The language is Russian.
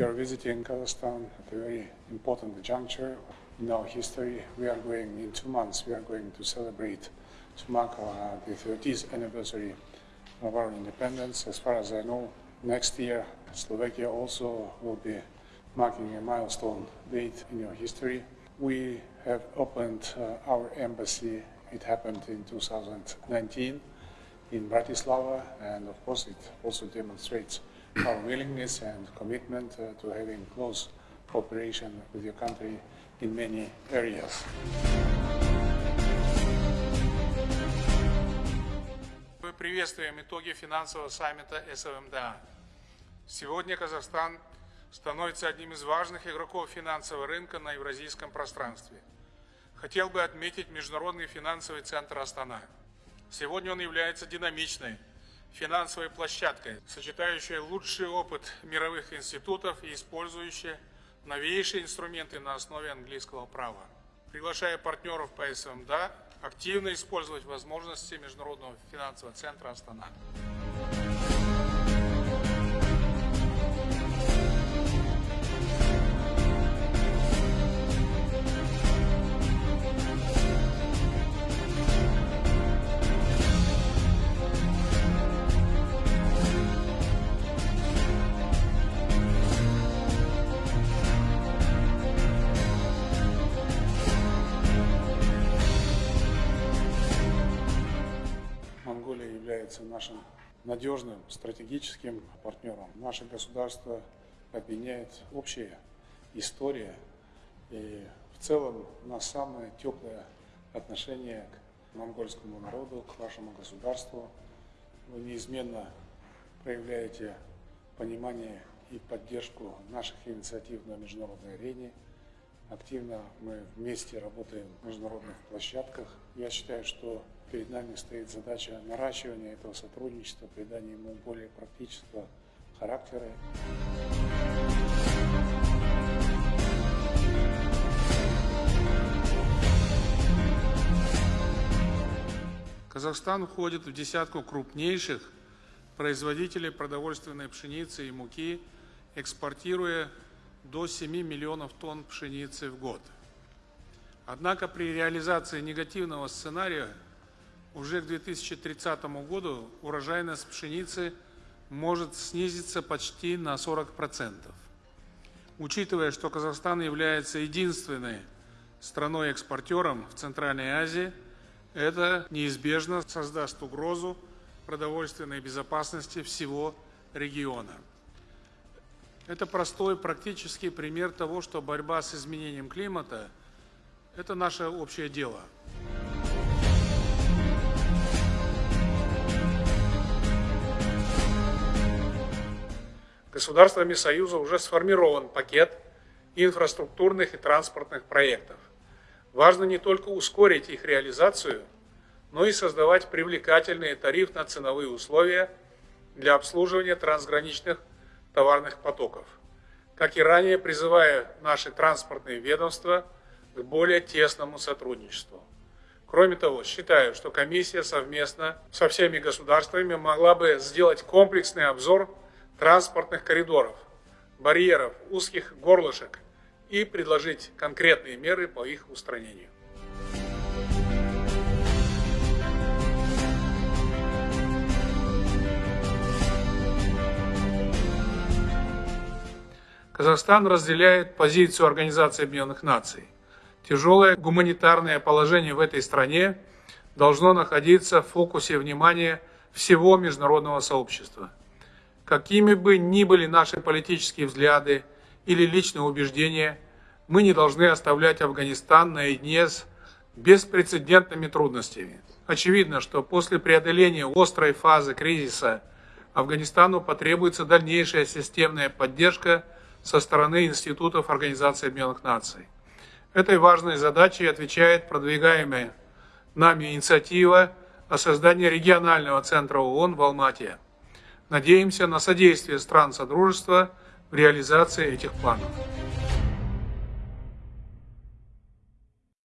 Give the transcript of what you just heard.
Are visiting Kazakhstan at a very important juncture in our history. We are going, in two months, we are going to celebrate, to mark the 30th anniversary of our independence. As far as I know, next year Slovakia also will be marking a milestone date in your history. We have opened uh, our embassy. It happened in 2019 in Bratislava, and of course, it also demonstrates our willingness and commitment uh, to having close cooperation with your country in many areas. Мы приветствуем итоги финансового саммита СВМДА. Сегодня Казахстан становится одним из важных игроков финансового рынка на евразийском пространстве. Хотел бы отметить Международный финансовый центр Астана. Сегодня он является динамичной финансовой площадкой, сочетающей лучший опыт мировых институтов и использующей новейшие инструменты на основе английского права. Приглашая партнеров по СМДА активно использовать возможности Международного финансового центра Астана. Является нашим надежным стратегическим партнером. Наше государство объединяет общая история и в целом у нас самое теплое отношение к монгольскому народу, к вашему государству. Вы неизменно проявляете понимание и поддержку наших инициатив на международной арене. Активно мы вместе работаем в международных площадках. Я считаю, что перед нами стоит задача наращивания этого сотрудничества, придания ему более практического характера. Казахстан входит в десятку крупнейших производителей продовольственной пшеницы и муки, экспортируя до 7 миллионов тонн пшеницы в год. Однако при реализации негативного сценария уже к 2030 году урожайность пшеницы может снизиться почти на 40%. Учитывая, что Казахстан является единственной страной-экспортером в Центральной Азии, это неизбежно создаст угрозу продовольственной безопасности всего региона. Это простой практический пример того, что борьба с изменением климата – это наше общее дело. Государствами Союза уже сформирован пакет инфраструктурных и транспортных проектов. Важно не только ускорить их реализацию, но и создавать привлекательные тарифно-ценовые условия для обслуживания трансграничных товарных потоков, как и ранее призывая наши транспортные ведомства к более тесному сотрудничеству. Кроме того, считаю, что комиссия совместно со всеми государствами могла бы сделать комплексный обзор транспортных коридоров, барьеров, узких горлышек и предложить конкретные меры по их устранению. Казахстан разделяет позицию Организации Объединенных Наций. Тяжелое гуманитарное положение в этой стране должно находиться в фокусе внимания всего международного сообщества. Какими бы ни были наши политические взгляды или личные убеждения, мы не должны оставлять Афганистан наедине с беспрецедентными трудностями. Очевидно, что после преодоления острой фазы кризиса Афганистану потребуется дальнейшая системная поддержка со стороны институтов Организации Объединенных Наций. Этой важной задачей отвечает продвигаемая нами инициатива о создании регионального центра ООН в Алмате. Надеемся на содействие стран Содружества в реализации этих планов.